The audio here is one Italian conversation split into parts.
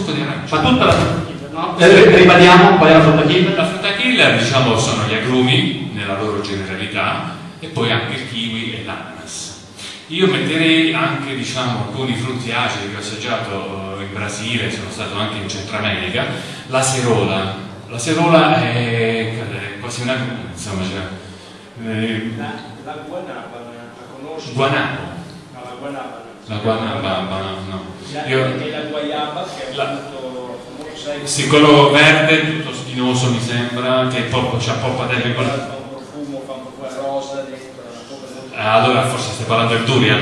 succo di arancia. Ma tutta la frutta killer, no? Eh, ribadiamo qual è la frutta killer? La frutta killer, diciamo, sono gli agrumi nella loro generalità e poi anche il kiwi e l'ananas. Io metterei anche, diciamo, alcuni frutti acidi che ho assaggiato in Brasile, sono stato anche in Centro America, la serola. La serola è, quasi una, insomma, cioè, eh, La, la guanaba, la conosci? guanabo. No, la guanaba. La guanaba, no. La, Io, e la guayaba che è La- famoso, sai, sì, quello verde, tutto spinoso mi sembra, che poi c'ha poppatelli con... fa un profumo, fa un po' quella rosa dentro, Ah, allora forse stai parlando del durian.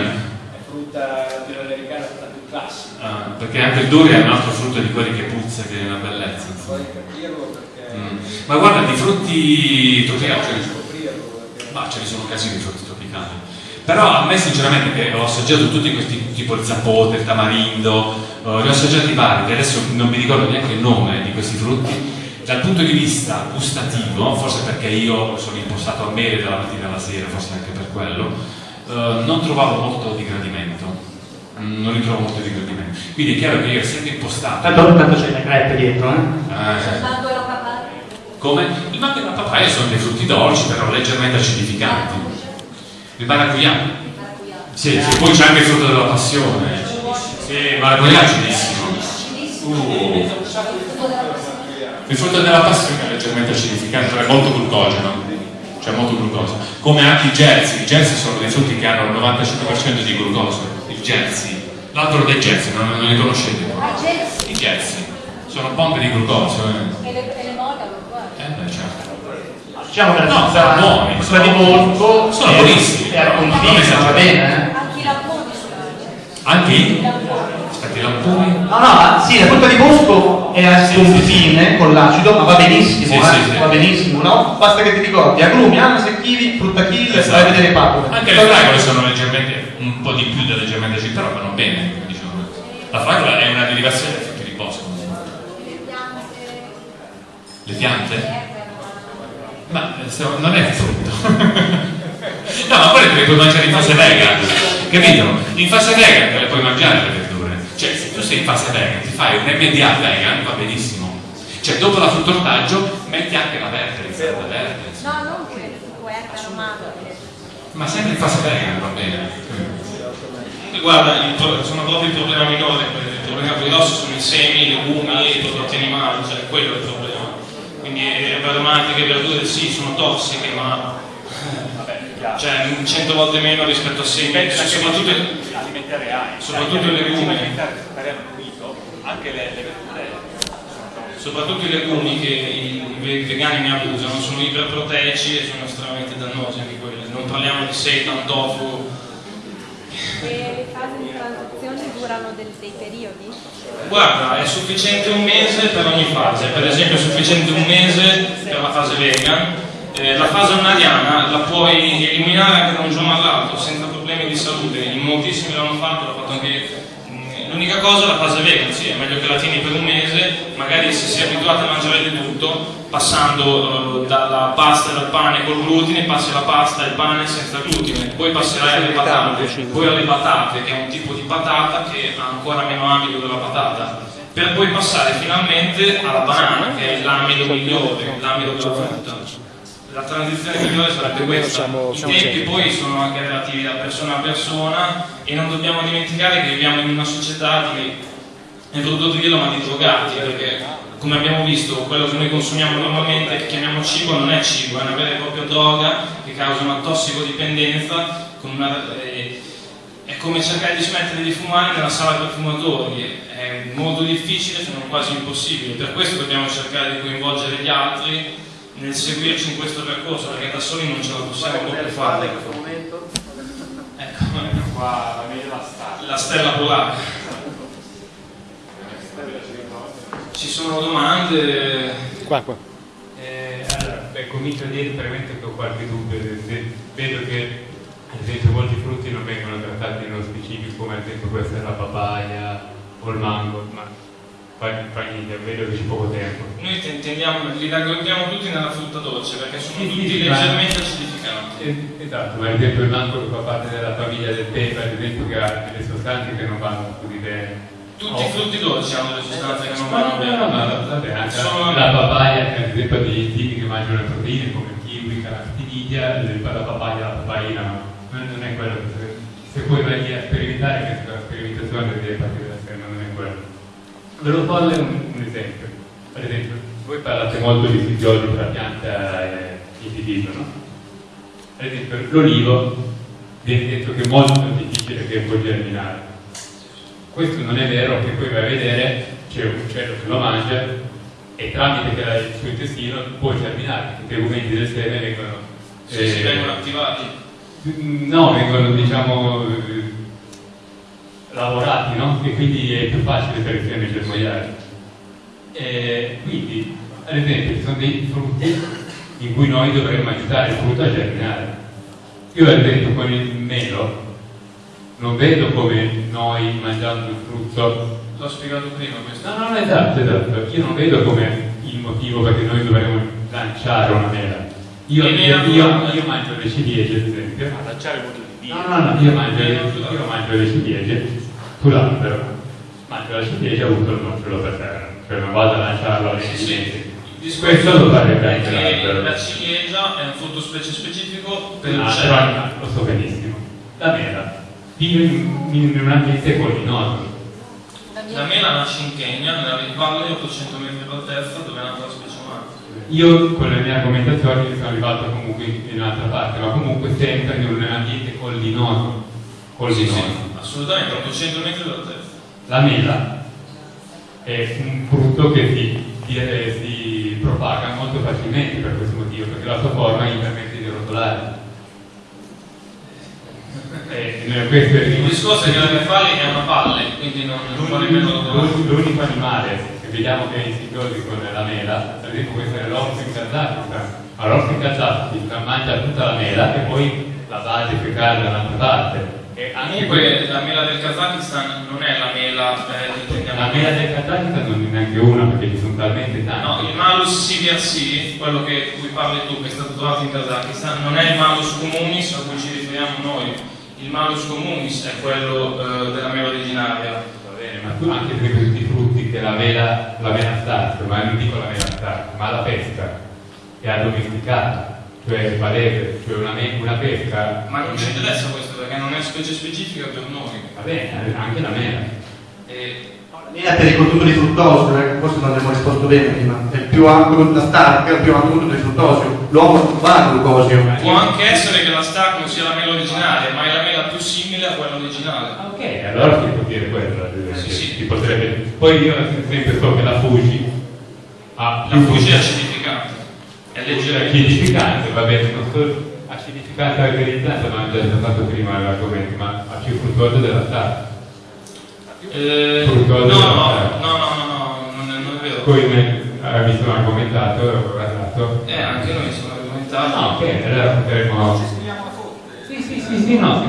è frutta latinoamericana, quella più classica. Ah, perché anche il durian è un altro frutto di quelli che puzza, che è una bellezza. Puoi capirlo perché... Mm. Ma guarda, di frutti tropicali, ma ce ne sono casini di frutti tropicali. Però a me sinceramente che ho assaggiato tutti questi, tipo il zapote, il tamarindo, eh, li ho assaggiati vari, che adesso non mi ricordo neanche il nome di questi frutti, dal punto di vista gustativo, forse perché io sono impostato a mele dalla mattina alla sera, forse anche per quello, eh, non trovavo molto di gradimento. Non ritrovo molto di gradimento. Quindi è chiaro che io essendo impostato... Tanto, tanto c'è le crepe dietro, eh? eh, Mango e la papaya. come? Il mango e la papaya sono dei frutti dolci, però leggermente acidificati. Il maracuyà. Sì, sì, poi c'è anche il frutto della passione. Sì, il maracuyà è acidissimo. Uh, il frutto della passione è leggermente acidificato, però è molto glucogeno. C'è molto glucosio. Come anche i jersey. I jersey sono dei frutti che hanno il 95% di glucosio. Il jersey. L'altro dei jersey, non, non li conoscete? Ah. I jersey. Sono pompe di glucosio. Eh. E le, e le mogalo, guarda. Eh beh, certo. Diciamo che la No, pizza sono buoni, quella di Bosco sono buonissimi. è al Non confine, esagerare. va bene, eh? Anche i lamponi sono Anche i? Aspetta, i lamponi? No, no, sì, la frutta di Bosco è al confine con l'acido, ma va benissimo, Sì, eh? sì, sì. va benissimo, no? Basta che ti ricordi, agrumi, ananas, kiwi, frutta kiwi, Esatto. vai a vedere i papere. Anche le fragole sono leggermente, un po' di più da leggermente acido, però vanno bene, dicevo. La fragola è una derivazione dei frutti di bosco. Le piante. Ma eh, non è frutto. no, ma poi le puoi mangiare in fase vegan, capito? In fase vegan te le puoi mangiare le verdure. Cioè, se tu sei in fase vegan, ti fai un MDA vegan, va benissimo. Cioè, dopo la fruttortaggio, metti anche la verde, l'insalata verde. No, non quello, erbe aromate. Ma sempre in fase vegan va bene. Guarda, sono proprio il problema minore, il problema grosso sono i semi, i legumi e i prodotti animali, cioè quello è il problema. Quindi eh, aromatiche, verdure sì, sono tossiche, ma cioè 100 volte meno rispetto a semi, soprattutto, alimenti reali, soprattutto i legumi. alimentare anche le, le verdure soprattutto i legumi che i, i vegani ne abusano, sono iperproteici e sono estremamente dannosi anche quelli. Non parliamo di seitan, tofu, E le fasi di durano del- dei periodi? Guarda, è sufficiente un mese per ogni fase, per esempio è sufficiente un mese per la fase vegan, Eh, la fase onariana la puoi eliminare anche da un giorno all'altro senza problemi di salute, in moltissimi l'hanno fatto, l'ho fatto anche L'unica cosa è la fase vegan, sì, è meglio che la tieni per un mese, magari se sei abituato a mangiare di tutto, passando eh, dalla pasta e dal pane col glutine, passi alla pasta e al pane senza glutine, poi passerai alle patate, poi alle patate, che è un tipo di patata che ha ancora meno amido della patata, per poi passare finalmente alla banana, che è l'amido migliore, l'amido della frutta. La transizione migliore sarebbe questa. I tempi poi sono anche relativi da persona a persona e non dobbiamo dimenticare che viviamo in una società di, non voluto dirlo, ma di drogati, perché come abbiamo visto quello che noi consumiamo normalmente, che chiamiamo cibo, non è cibo, è una vera e propria droga che causa una tossicodipendenza, una, eh, è come cercare di smettere di fumare nella sala per fumatori, è molto difficile se non quasi impossibile, per questo dobbiamo cercare di coinvolgere gli altri nel seguirci in questo percorso, perché da soli non ce la possiamo proprio fare. Ecco, Qua la meglio la stella polare. Ci sono domande? Qua, qua. Eh, allora, beh, comincio a dire veramente che ho qualche dubbio. Vedo che ad esempio molti frutti non vengono trattati nello specifico, come ad esempio questa è la papaya o il mango, ma fa, fa niente, vedo che c'è poco tempo. Noi te- tendiamo, li raggruppiamo tutti nella frutta dolce perché sono Sì, tutti sì, leggermente acidificati. Eh, Esatto, ma ad esempio il mango che fa parte della famiglia del pepe, ad esempio che ha delle sostanze che non vanno così bene. Tutti i frutti dolci hanno delle sostanze che non No, vanno no, bene. no, vabbè, anche Sono- la papaya, che ad esempio ha degli tipi che mangiano le proteine come il kiwi, carotinidia, la papaya, la papaina, no. non, non è quello che se poi vai lì a sperimentare, che la sperimentazione deve partire da sé, non è quello. Ve lo farle un, un esempio. Ad esempio, voi parlate molto di per la pianta e individuo, no? Ad esempio, l'olivo viene detto che è molto difficile che può germinare. Questo non è vero, che poi vai a vedere, c'è un uccello che lo mangia e tramite che il suo intestino può germinare, perché i tegumenti del seme vengono... Eh, vengono attivati. No, vengono diciamo eh, lavorati, no? E quindi è più facile per il seme germogliare. E quindi, ad esempio, ci sono dei frutti in cui noi dovremmo aiutare il frutto a germinare. Io ad esempio con il melo non vedo come noi mangiando il frutto L'ho spiegato prima questo. No, no, no, esatto, esatto. Io non vedo come il motivo perché noi dovremmo lanciare una mela. Io, E io, io, io mangio le ciliegie, ad esempio. A lanciare molto di Dio. No, no, no, io mangio, io mangio le ciliegie sull'albero. Mangio la ciliegia e butto il nocciolo per terra. Cioè non vado a lanciarlo nei Sì, sì. ciliegie. Il Questo lo farebbe anche che l'albero. la ciliegia è un frutto specie specifico per Ah, l'uccello. però lo so benissimo. La mela vive in, in un ambiente collinoso. La mela nasce in Kenya, nella valle 800 metri d'altezza, dove è nata la specie. Io con le mie argomentazioni sono arrivato comunque in un'altra parte, ma comunque sempre in un ambiente collinoso. Sì, collinoso. sì, assolutamente, 800 metri d'altezza. La mela è un frutto che si, si- eh, si propaga molto facilmente per questo motivo, perché la sua forma gli permette di rotolare. Eh, questo è Il discorso è che la befali è una palle, quindi non non L'unico animale vediamo che è insidioso con la mela, ad esempio questo è l'orso in Kazakistan. Ma l'orso in Kazakistan mangia tutta la mela e poi la va a defecare da un'altra parte. E anche Comunque la mela del Kazakistan non è la mela eh, intendiamo la mela del Kazakistan non è neanche una perché ci sono talmente tanti. No, il malus CVRC, quello che cui parli tu, che è stato trovato in Kazakistan, non è il malus communis a cui ci riferiamo noi. Il malus communis è quello eh, della mela originaria. Bene, ma tu anche per questi frutti che la mela, la mela start, ma non dico la mela start, ma la pesca è addomesticata, cioè valere, cioè una, una pesca. Ma non ci interessa questo perché non è specie specifica per noi. Va bene, anche la mela. E Linea per il contenuto di fruttosio, eh, forse non abbiamo risposto bene prima. È il più ampio, la stark è il più ampio contenuto di fruttosio. L'uomo al glucosio. può anche essere che la Stark non sia la mela originaria, ma è la mela simile a quella originale. Ah, Ok, allora si può dire quello, ad esempio. Sì, sì. Potrebbe... Poi io sempre so che la Fuji ha La fuci è acidificante, è leggera acidificante, va bene, non solo acidificante alcalinizzante, ma già già fatto prima l'argomento, ma ha più fruttuoso della start. Eh, no, della- no, no, no, no, no, non è, non è vero. Poi me, eh, mi sono argomentato, ho guardato. Eh, anche noi siamo argomentati. No, ok, allora potremmo... Ci scriviamo la foto. Sì, sì, no.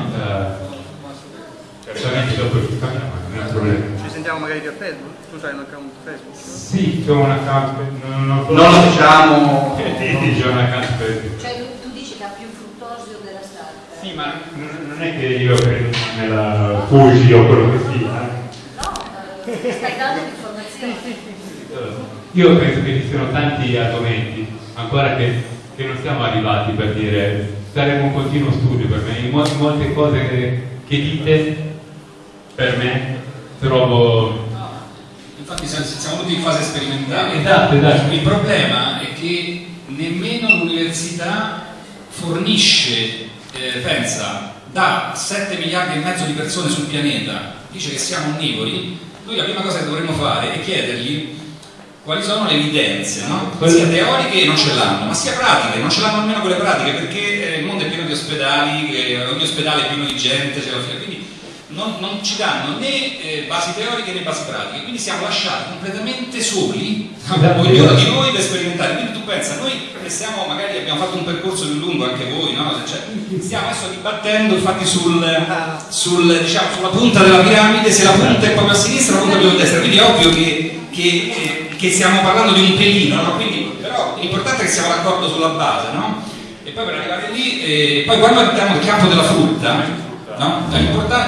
Certamente dopo ci parliamo, non è un problema. Ci sentiamo magari via Facebook? Tu hai un account Facebook? Sì, c'ho un account, non, non, Non lo diciamo. Sì, c'ho un account Facebook. Cioè tu, tu dici che ha più fruttosio della starta? Sì, ma non è che io credo nella Fuji o quello che sia. No, eh, stai dando l'informazione. Io penso che ci siano tanti argomenti ancora che, che non siamo arrivati per dire saremo un continuo studio per me. In mo- in molte cose che, che dite per me trovo. Infatti siamo siamo tutti in fase sperimentale. Esatto, esatto. Il problema è che nemmeno l'università fornisce, eh, pensa, da 7 miliardi e mezzo di persone sul pianeta, dice che siamo onnivori, noi la prima cosa che dovremmo fare è chiedergli quali sono le evidenze, no? sia teoriche non ce l'hanno, ma sia pratiche, non ce l'hanno nemmeno quelle pratiche perché eh, il mondo è pieno di ospedali, ogni ospedale è pieno di gente, la fila, quindi non, non ci danno né eh, basi teoriche né basi pratiche, quindi siamo lasciati completamente soli? Esatto. ognuno di noi per sperimentare. Quindi tu pensa, noi che siamo, magari abbiamo fatto un percorso più lungo, anche voi, no? Cioè, stiamo adesso dibattendo infatti sul, sul, diciamo, sulla punta della piramide, se la punta è proprio a sinistra o la punta è proprio a destra, quindi è ovvio che, che- che- che stiamo parlando di un pelino, no? Quindi, però l'importante è che siamo d'accordo sulla base, no? E poi per arrivare lì, eh, poi quando abbiamo il campo della frutta, No?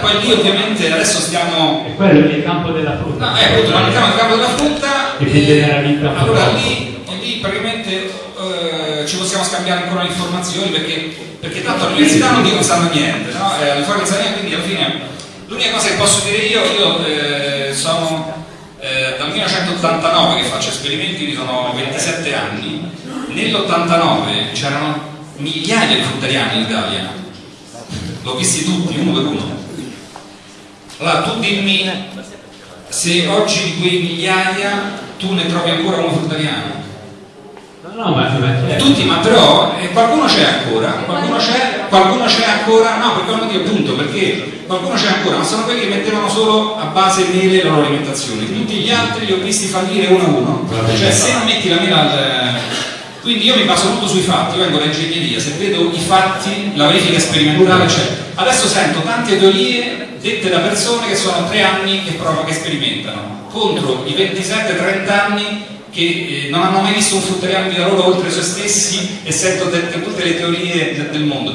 Poi lì ovviamente adesso stiamo... E quello è il campo della frutta. No, eh, appunto, entriamo nel campo della frutta. Che si generalizza un po' Allora lì, e lì praticamente eh, ci possiamo scambiare ancora le informazioni perché, perché tanto all'università non dico che sanno niente, no? Eh, quindi alla fine l'unica cosa che posso dire io, io eh, sono eh, 1989 che faccio esperimenti, quindi sono 27 anni, nell'89 c'erano migliaia di fruttariani in Italia, l'ho visti tutti, uno per uno. Allora tu dimmi se oggi di quei migliaia tu ne trovi ancora uno fruttariano. No, ma, ma. Tutti, ma però eh, qualcuno c'è ancora, qualcuno c'è, qualcuno c'è ancora, no, perché non dico appunto, perché qualcuno c'è ancora, ma sono quelli che mettevano solo a base mele la loro alimentazione, tutti gli altri li ho visti fallire uno a uno, cioè se non metti la mela al... Quindi io mi baso molto sui fatti, io vengo da ingegneria, se vedo i fatti, la verifica sperimentale c'è. Adesso sento tante teorie dette da persone che sono tre anni che provano, che sperimentano, contro i 27-30 anni che eh, non hanno mai visto un fruttariano di loro oltre se stessi e sento de- de- tutte le teorie de- del mondo.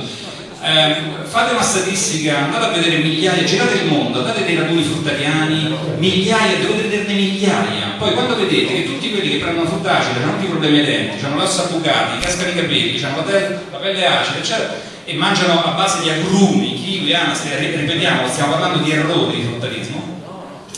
Ehm, fate una statistica, andate a vedere migliaia, girate il mondo, andate dei raduni fruttariani, migliaia, dovete vederne migliaia. Poi quando vedete che tutti quelli che prendono frutta acida hanno tutti problemi ai denti, hanno l'ossa bucati, cascano i capelli, hanno la, pelle acida, eccetera, e mangiano a base di agrumi, kiwi, ananas, ripetiamo, stiamo parlando di errori di fruttarismo,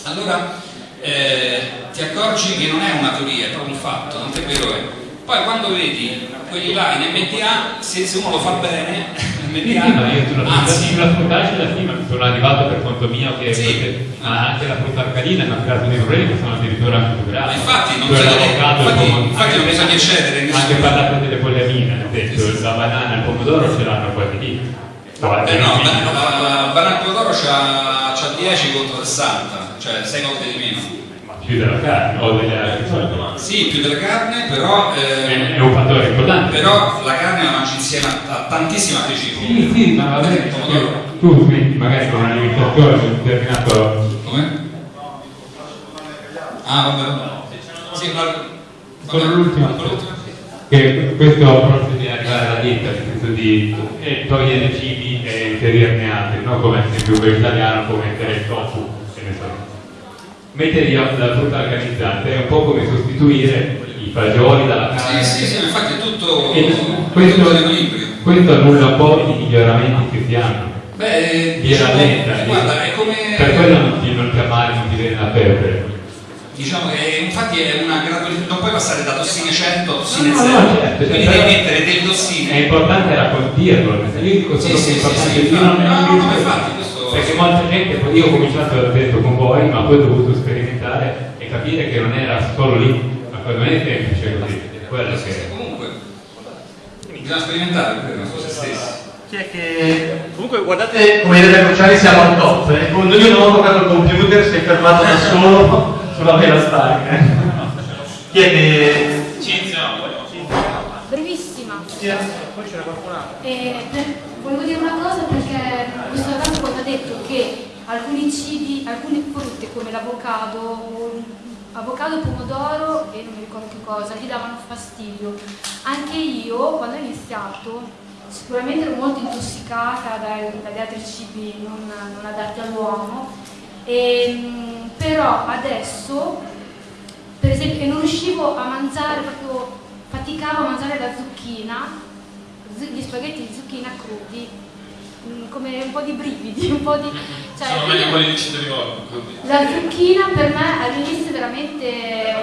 allora eh, ti accorgi che non è una teoria, è proprio un fatto, non è vero è. Poi quando vedi quelli là in MDA, se, se uno lo fa bene, MDA, sì, ma io sulla anzi, sulla frutta acida sì, ma sono arrivato per conto mio che Sì. ma anche la frutta arcadina mi ha creato dei problemi che sono addirittura anche più gravi. Infatti non bisogna- avvocato, il infatti- pomodoro- infatti non bisogna eccedere in Anche parlato delle poliamine, nel senso, la banana e il pomodoro ce l'hanno quasi lì. Beh no, beh, no, la banana pomodoro c'ha, c'ha 10 contro 60, cioè 6 volte di meno. Più della carne o delle altre cose. Sì, più della carne, però, È, eh, è un fattore importante. però la carne la mangi insieme a, a tantissimi altri cibi. Sì, sì, ma va bene. Tu quindi magari con un'alimentazione di un determinato Come? Ah, vabbè. Sì, ma... Con l'ultima. Che questo approccio di arrivare alla dieta, nel senso di eh, togliere cibi e inserirne altri, no? come ad esempio un vegetariano può mettere il tofu, Mettere la frutta organizzata è un po' come sostituire i fagioli dalla carne. Sì, sì, sì, infatti è tutto, E tutto in equilibrio. questo annulla un po' i miglioramenti che si hanno. Beh, Viene diciamo, lenta. guarda, è come... Per quello non ti, non ti ammali, non ti viene la febbre. Diciamo che infatti è una gradualità, non puoi passare da tossine 100 a tossine No, 0. no, certo, Quindi certo. devi mettere delle È tossine. importante raccontarlo, io dico Sì, solo sì, che è sì, importante sì, non No, no, ma infatti questo- perché molta gente, poi io ho cominciato ad detto con voi, ma poi ho dovuto sperimentare e capire che non era solo lì, ma poi non è semplice così, quello che Comunque, bisogna sperimentare per non se stessi. Chi è che... Comunque guardate come vedete Cruciani siamo al top, eh. Quando io non ho toccato il computer si è fermato da solo sulla vela Stark. eh. Chi è che... Brevissima. Poi c'era qualcun altro. E per- volevo dire una cosa perché questo ragazzo ha detto che alcuni cibi, alcune frutte come l'avocado, avocado, pomodoro e non mi ricordo che cosa, gli davano fastidio. Anche io quando ho iniziato sicuramente ero molto intossicata dai- dagli altri cibi non, non adatti all'uomo, Ehm, però adesso per esempio non riuscivo a mangiare proprio faticavo a mangiare la zucchina zu- gli spaghetti di zucchina crudi mm, come un po' di brividi un po' di cioè, Sono meglio quelli di Citeriolo. la zucchina per me all'inizio veramente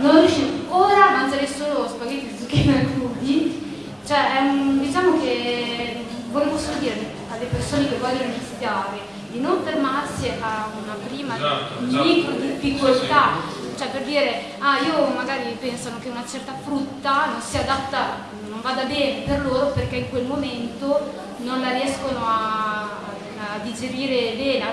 non riuscivo ora a mangiare solo spaghetti di zucchina crudi cioè è un- diciamo che volevo solo dire alle persone che vogliono iniziare di non fermarsi a una prima Esatto, esatto. micro difficoltà cioè per dire ah io magari pensano che una certa frutta non sia adatta non vada bene per loro perché in quel momento non la riescono a, a digerire bene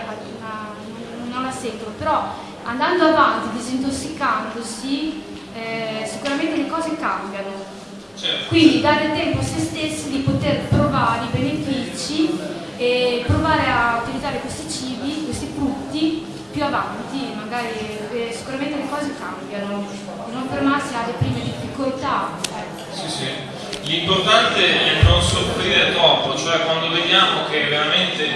non la sentono però andando avanti disintossicandosi eh, sicuramente le cose cambiano Certo. quindi dare tempo a se stessi di poter provare i benefici e provare a utilizzare questi cibi, questi frutti più avanti, magari eh, sicuramente le cose cambiano, non fermarsi alle prime difficoltà. Sì, sì. L'importante è non soffrire troppo, cioè quando vediamo che veramente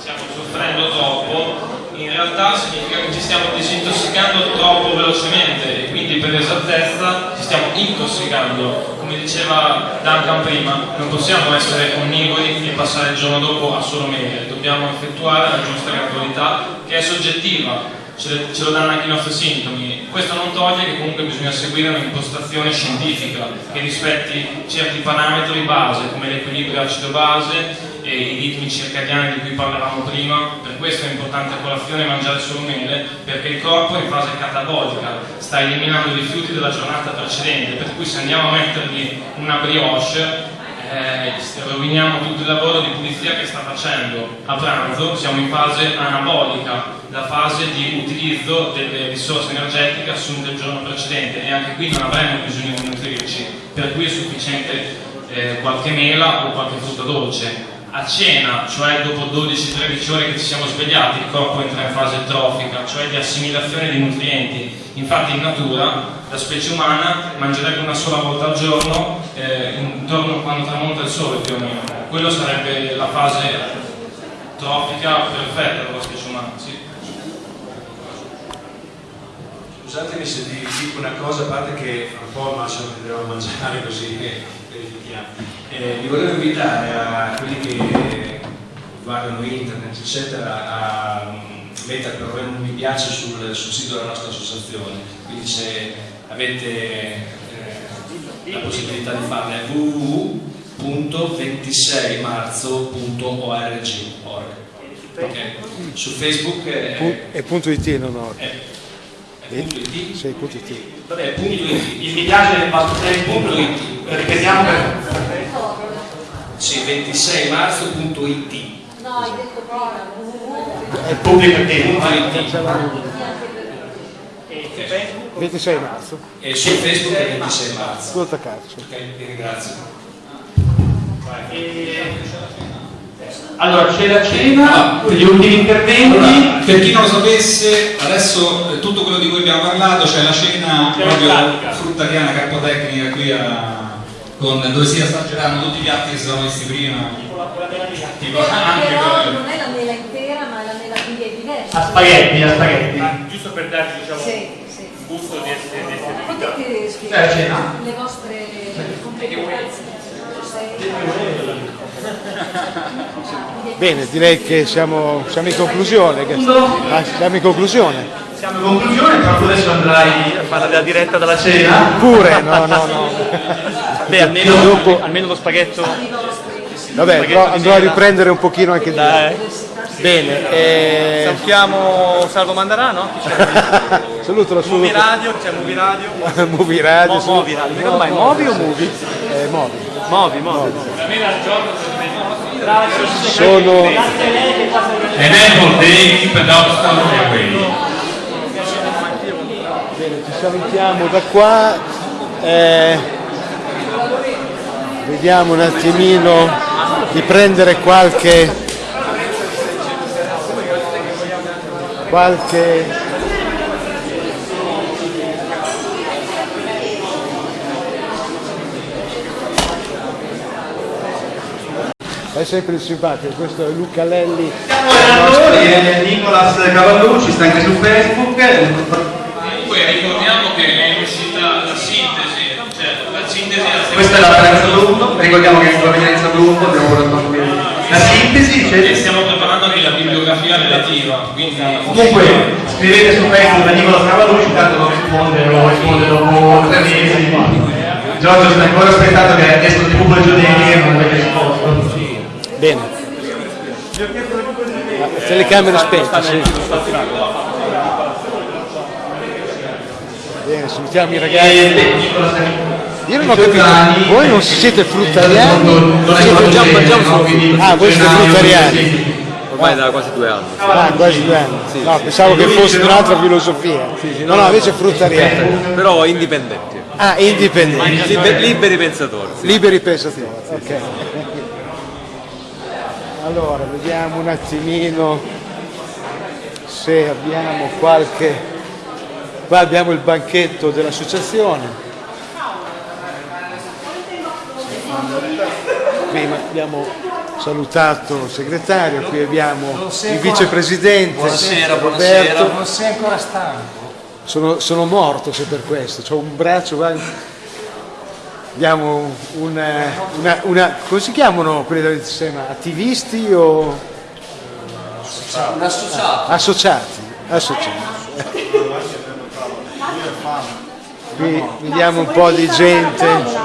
siamo soffrendo troppo, in realtà significa che ci stiamo disintossicando troppo velocemente e quindi per esattezza ci stiamo intossicando. Come diceva Duncan prima, non possiamo essere onnivori e passare il giorno dopo a solo mele, dobbiamo effettuare la giusta gradualità che è soggettiva, ce, ce lo danno anche i nostri sintomi. Questo non toglie che comunque bisogna seguire un'impostazione scientifica che rispetti certi parametri base come l'equilibrio acido-base e i ritmi circadiani di cui parlavamo prima, per questo è importante a colazione mangiare solo mele, perché il corpo è in fase catabolica, sta eliminando i rifiuti della giornata precedente, per cui se andiamo a mettergli una brioche eh, roviniamo tutto il lavoro di pulizia che sta facendo. A pranzo siamo in fase anabolica, la fase di utilizzo delle risorse energetiche assunte il giorno precedente e anche qui non avremo bisogno di nutrirci, per cui è sufficiente eh, qualche mela o qualche frutta dolce a cena, cioè dopo 12-13 ore che ci siamo svegliati, il corpo entra in fase trofica, cioè di assimilazione di nutrienti. Infatti in natura la specie umana mangerebbe una sola volta al giorno, eh, intorno quando tramonta il sole più o meno. Quello sarebbe la fase trofica perfetta della specie umana. Sì. Scusatemi se vi dico una cosa, a parte che un po' ma ce lo vedremo a mangiare così che verifichiamo. Eh, vi volevo invitare a quelli che guardano internet, eccetera, a mettere per un mi piace sul, sul sito della nostra associazione. Quindi se avete eh, la possibilità di farlo è www.26marzo.org okay. su Facebook è, è punto it non org. È punto it? Sì, punto it. Vabbè, punto it. Il mi piace basta tre punto it. Ripetiamo per... Sì, 26marzo.it. No, hai detto prima. È pubblico il Punto it. 26 marzo. E su Facebook è 26 marzo. Tutto attaccato. Ok, vi ringrazio. Allora, c'è la cena, gli ultimi interventi. Allora, per chi non lo sapesse, adesso eh, tutto quello di cui abbiamo parlato, c'è la cena proprio fruttariana carpotecnica qui a, con, dove si assaggeranno tutti i piatti che si sono messi prima. Tipo anche Però quello- non è la mela intera, ma è la mela quindi è diversa. A spaghetti, a spaghetti. Giusto per darci diciamo, Sì, sì. un gusto di essere, di essere Potete C'è la spiegare cena? le vostre competenze? Bene, direi che siamo, siamo in conclusione. che- ah, siamo in conclusione. Siamo in conclusione, però tu adesso andrai a fare la diretta dalla cena. Pure, no, no, no. Beh, almeno, Dopo- almeno lo spaghetto. Vabbè, però andrò a riprendere un pochino anche di Dai. Bene, eh, Salutiamo Salvo Mandarano. saluto la sua Movie Radio, c'è Movie Radio. Movie Radio. Mo- saluto- Movi Radio. Come mai? Movi o Movie? Eh, Movi. Movi, Movi. Sono Ed Keep a Dog Stone Away. Bene, ci salutiamo da qua. eh, vediamo un attimino di prendere qualche qualche è sempre simpatico questo è Luca Lelli. È Nicolas Cavallucci, sta anche su Facebook. Comunque ricordiamo che è uscita la sintesi, cioè la sintesi la Questa è la provenienza Blumbo, ricordiamo che è la provenienza Blumbo, abbiamo portato qui la sintesi, e c'è... stiamo preparando anche la bibliografia relativa, quindi Comunque, scrivete su Facebook da Nicolas Cavallucci, tanto non risponde, lo risponde dopo tre mesi. Giorgio sta ancora aspettando che esca il pubblico giornali e non avete risposto. bene. La telecamere spente sì. bene salutiamo i ragazzi io non ho capito voi non siete fruttariani siete già mangiamo solo frutta ah voi siete fruttariani Ormai da quasi due anni. Ah, quasi due anni. No, pensavo che fosse un'altra filosofia. No, no, invece fruttariani. Però indipendenti. Ah, indipendenti. Liber- liberi pensatori. Liberi pensatori. Ok. Allora, vediamo un attimino se abbiamo qualche... Qua abbiamo il banchetto dell'associazione. Qui abbiamo salutato il segretario, qui abbiamo il vicepresidente Buonasera, Roberto. buonasera. Non sei ancora stanco? Sono, sono morto se per questo, ho un braccio, va- abbiamo una, una, una- come si chiamano quelli del sistema? Attivisti o Un associato. associati? Associati. Qui vediamo un po' di gente,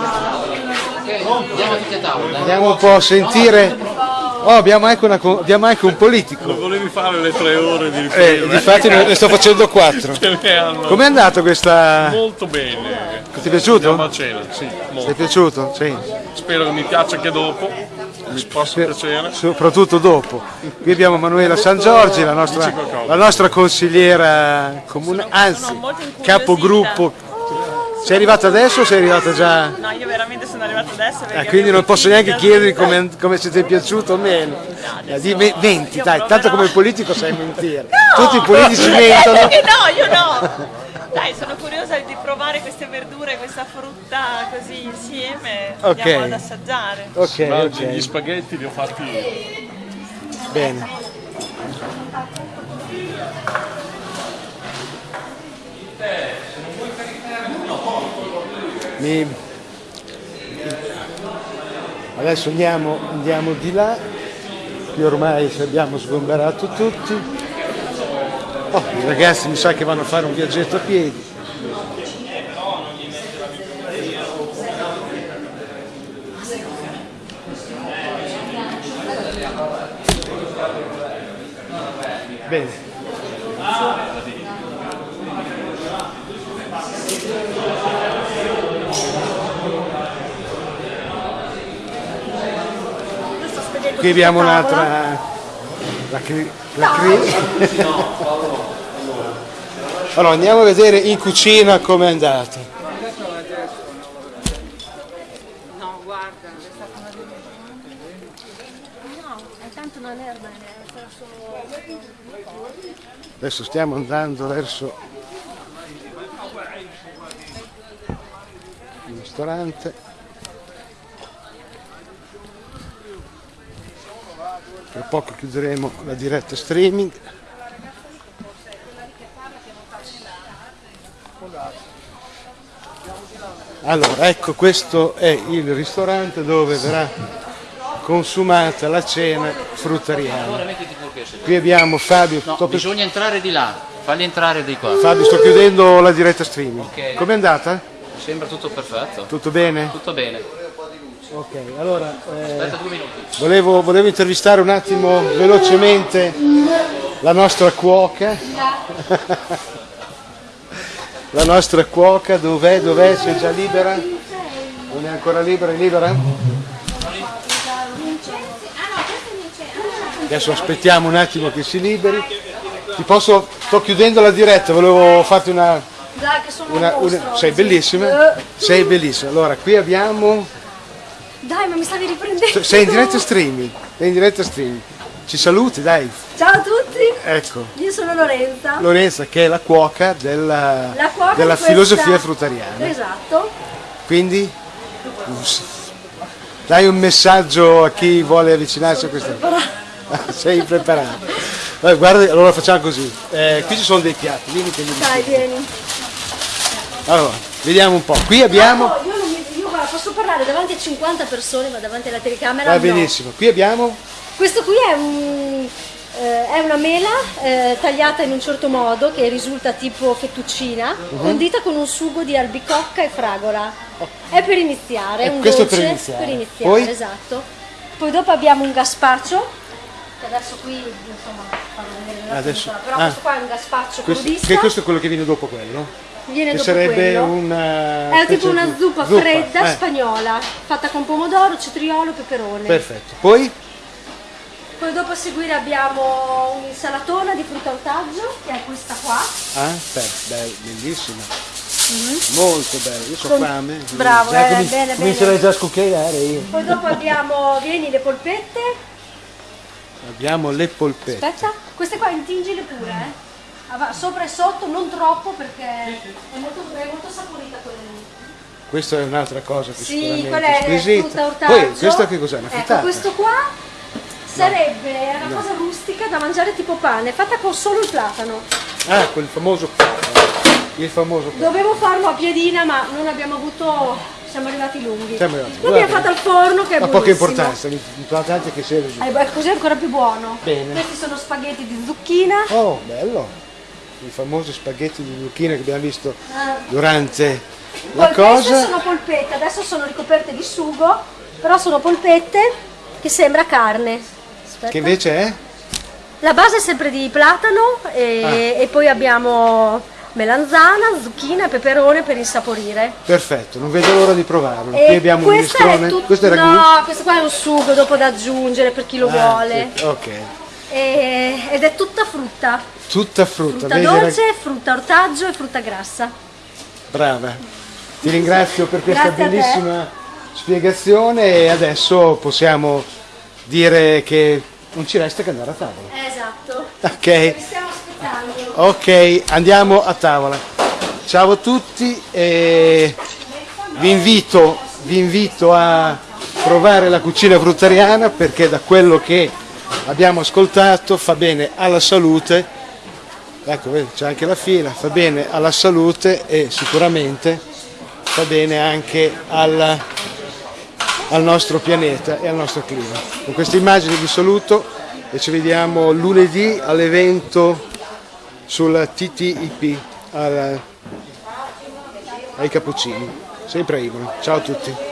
Andiamo tutti a tavola. Andiamo un po' a sentire. Oh, abbiamo anche, una abbiamo anche un politico. Non volevi fare le tre ore di Eh, ripresa? difatti ne, ne sto facendo quattro. Com'è andata questa? Molto bene. Ti è piaciuto? Andiamo a cena, sì, Ti è molto. piaciuto? Sì. Spero che mi piaccia anche dopo. Mi possa piacere. soprattutto dopo. Qui abbiamo Manuela San Giorgi, la nostra, la nostra consigliera comune, anzi capogruppo. Sei arrivata adesso o sei arrivata già? No, io veramente sono arrivata adesso Ah, quindi non posso neanche da- come, come se ti è piaciuto o meno. Eh, di me- menti, dai, tanto come politico sai mentire. Tutti i politici mentono. no, io no. Dai, sono curiosa di provare queste verdure, questa frutta così insieme. Ok. Andiamo ad assaggiare. Ok, Ma ok. Gli spaghetti li ho fatti io. Bene. Mi- Adesso andiamo, andiamo di là, qui ormai abbiamo sgomberato tutti. Oh, i ragazzi mi sa che vanno a fare un viaggetto a piedi. Bene. Qui abbiamo un'altra. La cri- la cri- allora andiamo a vedere in cucina come è andata. No, guarda, è stata una No, tanto non è bene, sarà solo... Adesso stiamo andando verso il ristorante. Tra poco chiuderemo la diretta streaming. Allora, ecco, questo è il ristorante dove verrà consumata la cena fruttariana. Qui abbiamo Fabio. No, bisogna entrare di là, falli entrare di qua. Fabio, sto chiudendo la diretta streaming. Ok. Com'è andata? Sembra tutto perfetto. Tutto bene? Tutto bene. Ok, allora eh, volevo, volevo intervistare un attimo velocemente la nostra cuoca. la nostra cuoca, dov'è? Dov'è? Sei già libera? Non è ancora libera? È libera? Adesso aspettiamo un attimo che si liberi. Ti posso, sto chiudendo la diretta, volevo farti una, Dai, che sono una- un una- sei bellissima, sei bellissima. Allora, qui abbiamo Dai, ma mi stavi riprendendo. sei in diretta streaming, sei in diretta streaming. Ci saluti, dai. Ciao a tutti, Ecco, io sono Lorenza. Lorenza che è la cuoca della, La cuoca della questa- filosofia fruttariana. Esatto. Quindi dai un messaggio a chi vuole avvicinarsi a questa Sei preparato. Guarda, allora facciamo così. Eh, qui ci sono dei piatti, vieni che li Dai, vieni. Allora, vediamo un po'. Qui abbiamo. No, io, non mi, io guarda, posso parlare davanti a 50 persone, ma davanti alla telecamera Va no. benissimo. Qui abbiamo. Questo qui è, un, eh, è una mela eh, tagliata in un certo modo che risulta tipo fettuccina, Mhm. condita con un sugo di albicocca e fragola. È per iniziare, è Eh, un questo dolce per iniziare. iniziare, Poi? esatto. Poi dopo abbiamo un gazpacho, che adesso qui insomma farò vedere nella Adesso- però ah. questo qua è un Questo, crudista. che questo è quello che viene dopo quello? Viene che dopo sarebbe quello. una. È tipo una di- zuppa, fredda eh, spagnola, fatta con pomodoro, cetriolo, peperone. Perfetto. Poi? Poi dopo a seguire abbiamo un'insalatona di frutta ortaggio, che è questa qua. Ah, beh, bellissima. Molto bella, io Con- fame. Bravo, Già eh, comin- bene, Comincerei bene. già a scucchiaiare io. Poi dopo abbiamo, vieni, le polpette. Abbiamo le polpette. Aspetta, queste qua intingile pure, eh. Ah, Sopra e sotto, non troppo perché è molto, è molto saporita quella lì. Questa è un'altra cosa che Sì, quella è squisita. frutta ortaggio. Poi, questa che cos'è? Una Ecco, frittata? questo qua Sarebbe una cosa rustica da mangiare tipo pane, fatta con solo il platano. Ah, quel famoso... Il famoso... Dovevo farlo a piedina, ma non abbiamo avuto. Siamo arrivati lunghi. Siamo arrivati. L'abbiamo fatto al forno che è Ha poca importanza, l'importante è che sia così. Eh, così è ancora più buono. Bene. Questi sono spaghetti di zucchina. Oh, bello! I famosi spaghetti di zucchina che abbiamo visto Ah. durante la cosa. sono polpette, adesso sono ricoperte di sugo, però sono polpette che sembra carne. Aspetta. Che invece è? La base è sempre di platano e, Ah. e poi abbiamo melanzana, zucchina e peperone per insaporire. Perfetto, non vedo l'ora di provarlo. E Qui abbiamo un minestrone. Questo è ragù? No, questo qua è un sugo dopo da aggiungere per chi lo Ah, vuole. sì, Ok, E- ed è tutta frutta. tutta frutta. Frutta vedi, rag- dolce, frutta ortaggio e frutta grassa. Brava. Ti ringrazio per questa bellissima spiegazione e adesso possiamo dire che non ci resta che andare a tavola. Esatto. Ok. Vi stiamo aspettando. Ok, andiamo a tavola. Ciao a tutti e vi invito, vi invito a provare la cucina fruttariana perché da quello che abbiamo ascoltato fa bene alla salute. Ecco, c'è anche la fila, fa bene alla salute e sicuramente fa bene anche al, al nostro pianeta e al nostro clima. Con queste immagini vi saluto e ci vediamo lunedì all'evento sul TTIP al- ai Cappuccini, sempre a Imola. Ciao a tutti.